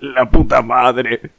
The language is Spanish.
La puta madre.